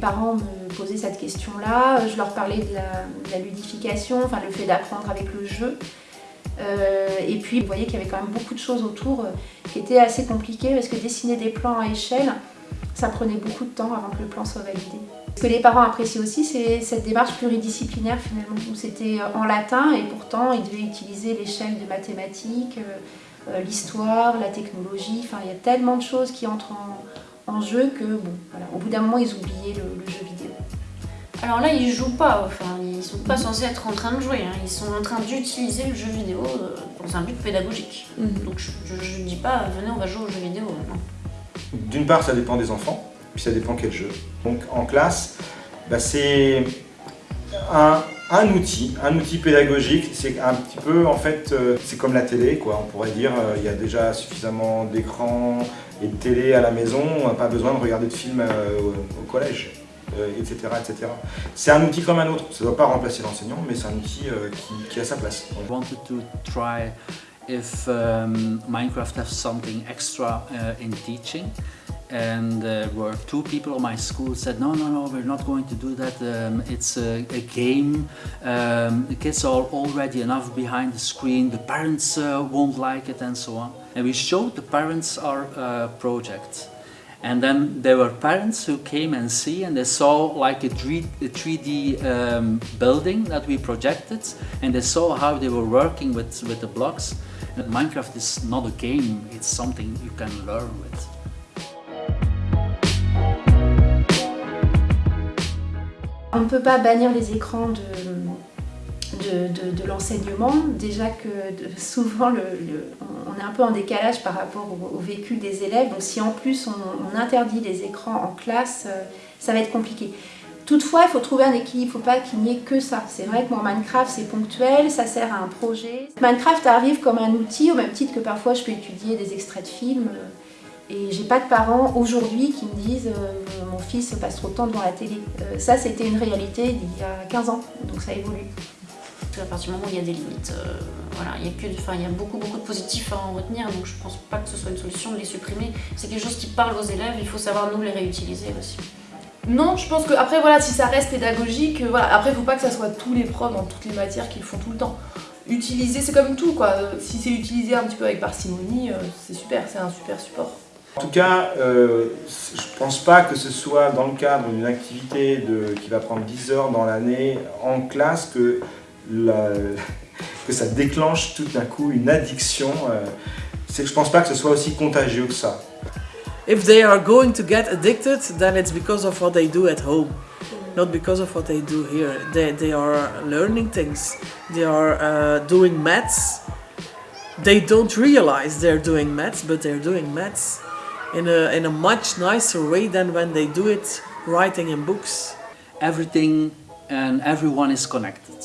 parents me posaient cette question-là, je leur parlais de la, ludification, enfin le fait d'apprendre avec le jeu. Euh, et puis vous voyez qu'il y avait quand même beaucoup de choses autour euh, qui étaient assez compliquées parce que dessiner des plans à échelle, ça prenait beaucoup de temps avant que le plan soit validé. Ce que les parents apprécient aussi, c'est cette démarche pluridisciplinaire finalement, où c'était en latin et pourtant ils devaient utiliser l'échelle de mathématiques, l'histoire, la technologie, enfin il y a tellement de choses qui entrent en, en jeu que, bon, voilà, au bout d'un moment, ils oubliaient le, jeu vidéo. Alors là, ils jouent pas, enfin, ils sont pas censés être en train de jouer, hein. ils sont en train d'utiliser le jeu vidéo euh, dans un but pédagogique. Mhm. Donc je ne dis pas, venez, on va jouer au jeu vidéo. D'une part, ça dépend des enfants, puis ça dépend quel jeu. Donc en classe, bah, c'est un, un, outil, un outil pédagogique, c'est un petit peu, en fait, euh, c'est comme la télé, quoi, on pourrait dire, euh, il y a déjà suffisamment d'écrans, et de télé à la maison, on n'a pas besoin de regarder de films euh, au, collège, etc. Euh, etc. C'est un outil comme un autre, ça ne doit pas remplacer l'enseignant, mais c'est un outil euh, qui, a sa place. I wanted to try if um, Minecraft has something extra uh. And there were two people in my school said no no no we're not going to do that. Um, it's a, a game. Um, the kids are already enough behind the screen. The parents uh, won't like it and so on. And we showed the parents our uh, project. And then there were parents who came and see and they saw like a, 3, a 3D um, building that we projected and they saw how they were working with, with the blocks. And Minecraft is not a game, it's something you can learn with. On ne peut pas bannir les écrans de, l'enseignement. Déjà que souvent, on est un peu en décalage par rapport au, vécu des élèves. Donc si en plus on, interdit les écrans en classe, euh, ça va être compliqué. Toutefois, il faut trouver un équilibre, il ne faut pas qu'il n'y ait que ça. C'est vrai que mon Minecraft, c'est ponctuel, ça sert à un projet. Minecraft arrive comme un outil, au même titre que parfois je peux étudier des extraits de films. Et j'ai pas de parents aujourd'hui qui me disent euh, mon fils passe trop de temps devant la télé. Euh, ça, c'était une réalité d'il y a 15 ans, donc ça évolue. À partir du moment où il y a des limites, euh, voilà, il y a que, enfin, il y a beaucoup beaucoup de positifs à en retenir, donc je pense pas que ce soit une solution de les supprimer. C'est quelque chose qui parle aux élèves, il faut savoir nous les réutiliser aussi. Non, je pense que après voilà, si ça reste pédagogique, voilà, après il faut pas que ça soit tous les profs dans toutes les matières qui le font tout le temps. Utiliser, c'est comme tout quoi. Si c'est utilisé un petit peu avec parcimonie, c'est super, c'est un super support. En tout cas, euh, je ne pense pas que ce soit dans le cadre d'une activité qui va prendre 10 heures dans l'année en classe que, que ça déclenche tout d'un coup une addiction. Euh, je ne pense pas que ce soit aussi contagieux que ça. If they are going to get addicted, then it's because of what they do at home. Not because of what they do here. They, they are learning things. They are uh, doing maths. They don't realize they're doing maths, but they're doing maths in a, in a much nicer way than when they do it writing in books. Everything and everyone is connected.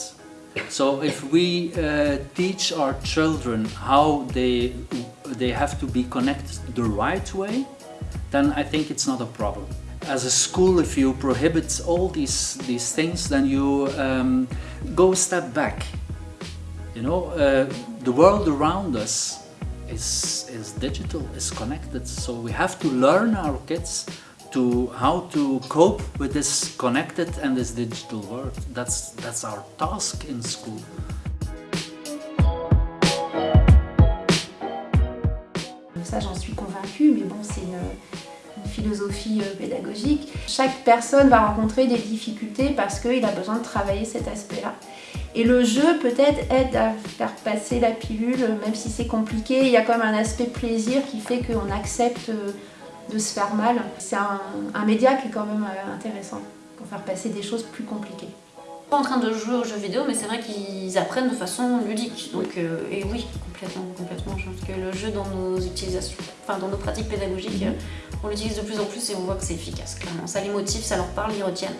So if we uh, teach our children how they, they have to be connected the right way, then I think it's not a problem. As a school, if you prohibit all these, these things, then you um, go a step back. You know, uh, the world around us is, is digital, is connected. So we have to learn our kids to how to cope with this connected and this digital world. That's, that's our task in school. Ça, j'en suis convaincue, mais bon, c'est une, une, philosophie euh, pédagogique. Chaque personne va rencontrer des difficultés parce qu'il a besoin de travailler cet aspect-là. Et le jeu peut-être aide à faire passer la pilule, même si c'est compliqué. Il y a quand même un aspect plaisir qui fait qu'on accepte euh, de se faire mal. C'est un, média qui est quand même euh, intéressant pour faire passer des choses plus compliquées. Pas en train de jouer aux jeux vidéo, mais c'est vrai qu'ils apprennent de façon ludique. Donc, euh, et oui, complètement, complètement. Je pense que le jeu dans nos utilisations, enfin dans nos pratiques pédagogiques, mhm. on l'utilise de plus en plus et on voit que c'est efficace. Clairement, ça les motive, ça leur parle, ils retiennent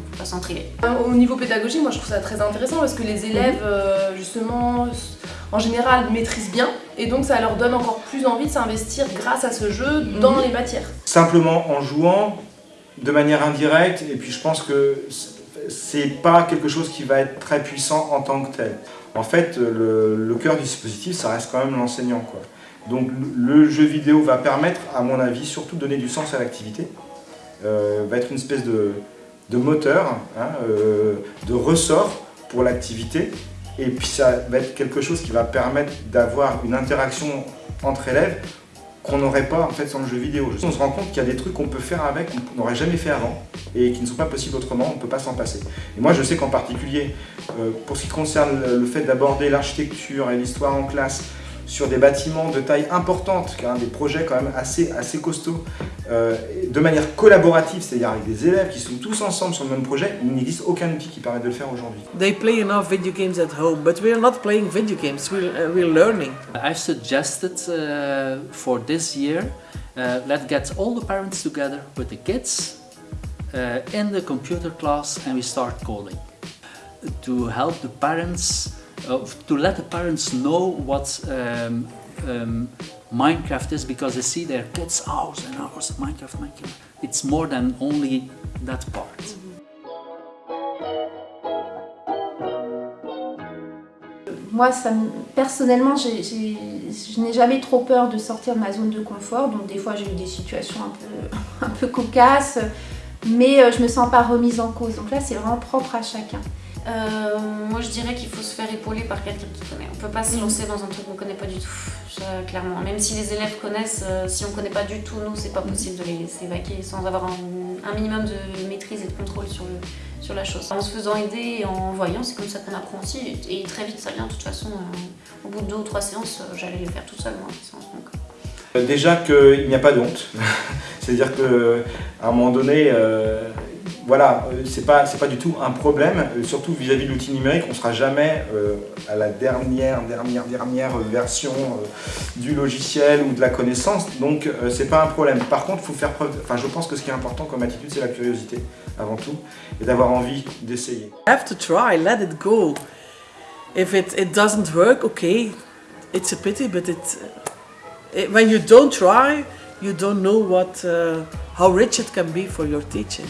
donc faut pas s'en Au niveau pédagogique, moi je trouve ça très intéressant parce que les élèves, euh, justement, en général maîtrisent bien et donc ça leur donne encore plus envie de s'investir grâce à ce jeu dans mhm. les matières. Simplement en jouant de manière indirecte et puis je pense que c'est pas quelque chose qui va être très puissant en tant que tel. En fait, le, le cœur du dispositif, ça reste quand même l'enseignant. Donc le jeu vidéo va permettre, à mon avis, surtout de donner du sens à l'activité euh, va être une espèce de, de moteur, hein, euh, de ressort pour l'activité. Et puis ça va être quelque chose qui va permettre d'avoir une interaction entre élèves qu'on n'aurait pas en fait sans le jeu vidéo. On se rend compte qu'il y a des trucs qu'on peut faire avec qu'on n'aurait jamais fait avant et qui ne sont pas possibles autrement, on ne peut pas s'en passer. Et moi je sais qu'en particulier, euh, pour ce qui concerne le fait d'aborder l'architecture et l'histoire en classe, sur des bâtiments de taille importante, qui des projets quand même assez, assez costauds, euh, de manière collaborative, c'est-à-dire avec des élèves qui sont tous ensemble sur le même projet, il n'existe aucun outil qui permet de le faire aujourd'hui. They play enough video games at home, but we're not playing video games, we're, uh, we're learning. I've suggested uh, for this year, uh, let's get all the parents together with the kids uh, in the computer class and we start coding. To help the parents to let the parents know what um, um, Minecraft is because they see their kids hours and hours of Minecraft, Minecraft. It's more than only that part. Moi, ça, personnellement, je n'ai jamais trop peur de sortir de ma zone de confort. Donc des fois, j'ai eu des situations un peu, un peu cocasses, mais euh, je me sens pas remise en cause. Donc là, c'est vraiment propre à chacun. Euh, moi je dirais qu'il faut se faire épauler par quelqu'un qui connaît. On peut pas se lancer dans un truc qu'on connaît pas du tout, clairement. Même si les élèves connaissent, euh, si on connaît pas du tout, nous c'est pas possible de les s'évacuer sans avoir un, minimum de maîtrise et de contrôle sur, le, sur la chose. En se faisant aider et en voyant, c'est comme ça qu'on apprend aussi. Et, très vite ça vient, de toute façon, euh, au bout de deux ou trois séances, j'allais les faire tout seul, moi, Déjà qu'il n'y a pas de honte, c'est-à-dire qu'à un moment donné, voilà, euh, c'est pas, pas du tout un problème, euh, surtout vis-à-vis de l'outil numérique, on ne sera jamais euh, à la dernière, dernière, dernière version du logiciel ou de la connaissance, donc c'est pas un problème. Par contre, faut faire preuve, enfin je pense que ce qui est important comme attitude, c'est la curiosité avant tout, et d'avoir envie d'essayer. Have to try, let it go. If it, doesn't work, okay, it's a pity, but when you don't try, you don't know uh, how rich it can be for your teaching.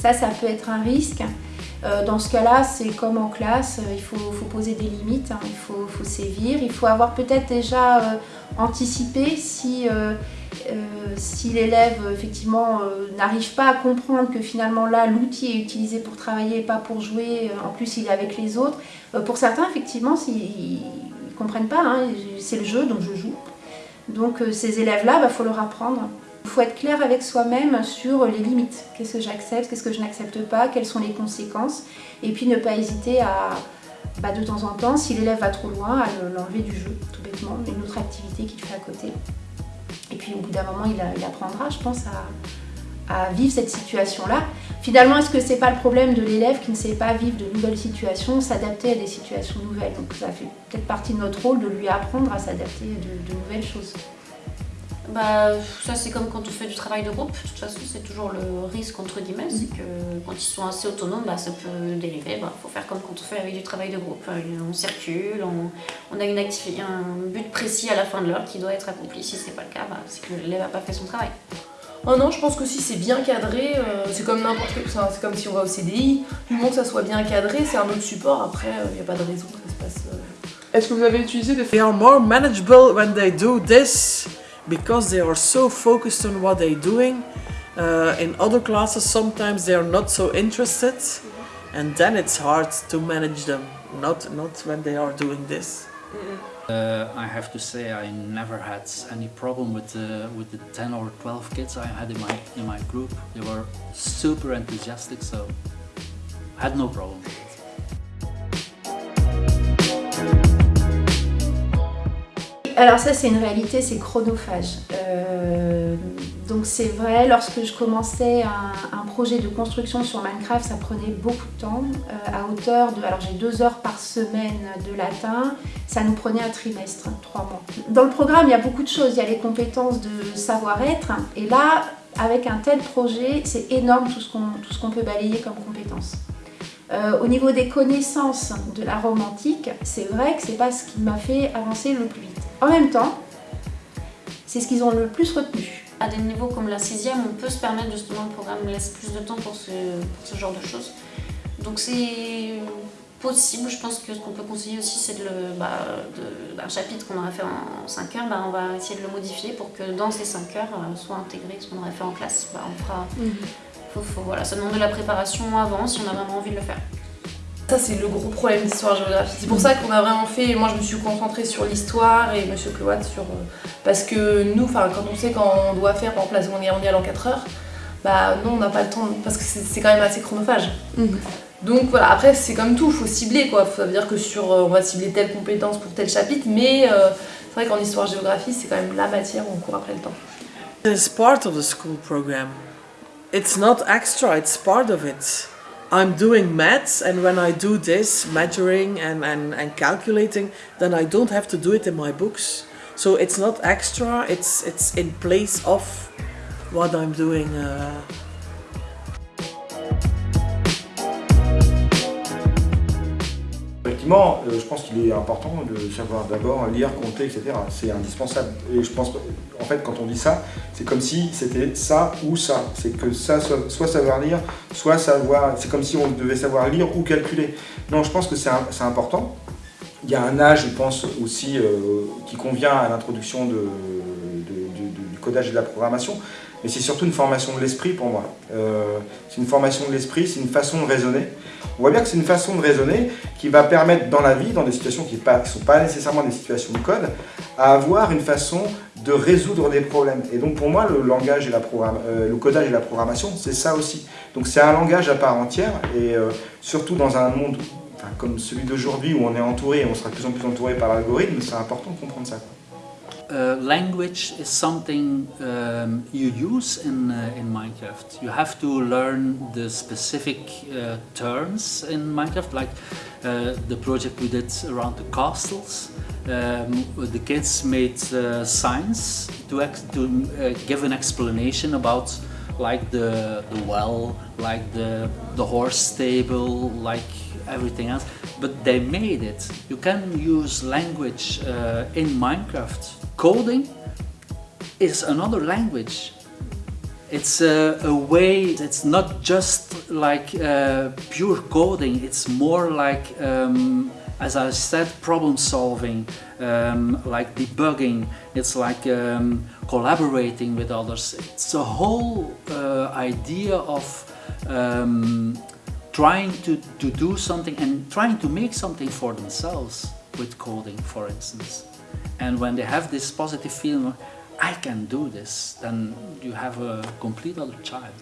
Ça, ça peut être un risque. Euh, dans ce cas-là, c'est comme en classe, euh, il faut, poser des limites, hein. il faut, sévir, il faut avoir peut-être déjà euh, anticipé si, si l'élève effectivement n'arrive pas à comprendre que finalement là l'outil est utilisé pour travailler et pas pour jouer, en plus il est avec les autres. pour certains effectivement, ils ne comprennent pas, hein. c'est le jeu donc je joue. Donc ces élèves-là, il bah, faut leur apprendre. Il faut être clair avec soi-même sur les limites. Qu'est-ce que j'accepte, qu'est-ce que je n'accepte pas, quelles sont les conséquences. Et puis ne pas hésiter à, bah, de temps en temps, si l'élève va trop loin, à l'enlever du jeu, tout bêtement, une autre activité qu'il fait à côté. Et puis au bout d'un moment, il, apprendra, je pense, à, vivre cette situation-là. Finalement, est-ce que c'est pas le problème de l'élève qui ne sait pas vivre de nouvelles situations, s'adapter à des situations nouvelles? Donc ça fait peut-être partie de notre rôle de lui apprendre à s'adapter à de nouvelles choses. Bah, ça c'est comme quand on fait du travail de groupe, de toute façon c'est toujours le risque entre guillemets, c'est que quand ils sont assez autonomes, bah, ça peut dériver, il bah, faut faire comme quand on fait avec du travail de groupe, euh, on circule, on, a une activité, un but précis à la fin de l'heure qui doit être accompli, si c'est pas le cas, bah, c'est que l'élève n'a pas fait son travail. Oh non, je pense que si c'est bien cadré, euh, c'est comme n'importe quoi, c'est comme si on va au CDI, du moment que ça soit bien cadré, c'est un autre support, après il n'y a pas de raison que ça se passe... Est-ce que vous avez utilisé des... They are more manageable when they do this because they are so focused on what they're doing. Uh, in other classes, sometimes they are not so interested, and then it's hard to manage them. Not not when they are doing this. Uh, I have to say I never had any problem with the with the 10 or 12 kids I had in my in my group. They were super enthusiastic, so I had no problem. Alors ça c'est une réalité, c'est chronophage. Euh, donc c'est vrai, lorsque je commençais un, projet de construction sur Minecraft, ça prenait beaucoup de temps, euh, à hauteur de... Alors j'ai deux heures par semaine de latin, ça nous prenait un trimestre, trois mois. Dans le programme, il y a beaucoup de choses, il y a les compétences de savoir-être, et là, avec un tel projet, c'est énorme tout ce qu'on peut balayer comme compétences. Euh, au niveau des connaissances de la romantique, c'est vrai que c'est pas ce qui m'a fait avancer le plus vite. En même temps, c'est ce qu'ils ont le plus retenu. À des niveaux comme la sixième, on peut se permettre justement, le programme laisse plus de temps pour ce, genre de choses. Donc c'est possible, je pense que ce qu'on peut conseiller aussi, c'est de le, bah, de- un chapitre qu'on aurait fait en 5 heures, bah, on va essayer de le modifier pour que dans ces 5 heures euh, soit intégré ce qu'on aurait fait en classe. Bah, on fera, faut- faut- voilà, ça demande de la préparation avant si on a vraiment envie de le faire. Ça, c'est le gros problème d'histoire-géographie. C'est pour ça qu'on a vraiment fait. Moi, je me suis concentrée sur l'histoire et Monsieur Cloat sur. euh, Parce que nous, enfin, quand on sait quand on doit faire, par exemple, la Seconde Guerre mondiale en 4 heures, bah non, on n'a pas le temps. Parce que c'est quand même assez chronophage. Donc voilà, après, c'est comme tout, il faut cibler quoi. Ça veut dire que sur. euh, on va cibler telle compétence pour tel chapitre, mais euh, c'est vrai qu'en histoire-géographie, c'est quand même la matière où on court après le temps. It's part of the school program. It's not extra, it's part of it. I'm doing maths, and when I do this, measuring and, and, and calculating, then I don't have to do it in my books. So it's not extra, it's, it's in place of what I'm doing. Uh, Euh, je pense qu'il est important de savoir d'abord lire, compter, etc. C'est indispensable. Et je pense, en fait, quand on dit ça, c'est comme si c'était ça ou ça. C'est que ça, soit, savoir lire, soit savoir. C'est comme si on devait savoir lire ou calculer. Non, je pense que c'est important. Il y a un âge, je pense, aussi euh, qui convient à l'introduction de, codage et de la programmation. Mais c'est surtout une formation de l'esprit pour moi. Euh, c'est une formation de l'esprit, c'est une façon de raisonner. On voit bien que c'est une façon de raisonner qui va permettre dans la vie, dans des situations qui ne sont pas nécessairement des situations de code, à avoir une façon de résoudre des problèmes. Et donc pour moi, le langage et la euh, le codage et la programmation, c'est ça aussi. Donc c'est un langage à part entière et euh, surtout dans un monde comme celui d'aujourd'hui où on est entouré et on sera de plus en plus entouré par l'algorithme, c'est important de comprendre ça. Uh, language is something um, you use in, uh, in Minecraft. You have to learn the specific uh, terms in Minecraft, like uh, the project we did around the castles. Um, the kids made uh, signs to, to give an explanation about like the, the well, like the, the horse stable, like everything else. But they made it. You can use language in Minecraft. Coding is another language. It's a, a way, it's not just like uh, pure coding, it's more like, um, as I said, problem solving, um, like debugging, it's like um, collaborating with others. It's a whole uh, idea of um, trying to, to do something and trying to make something for themselves with coding, for instance. And when they have this positive feeling, I can do this, then you have a complete other child.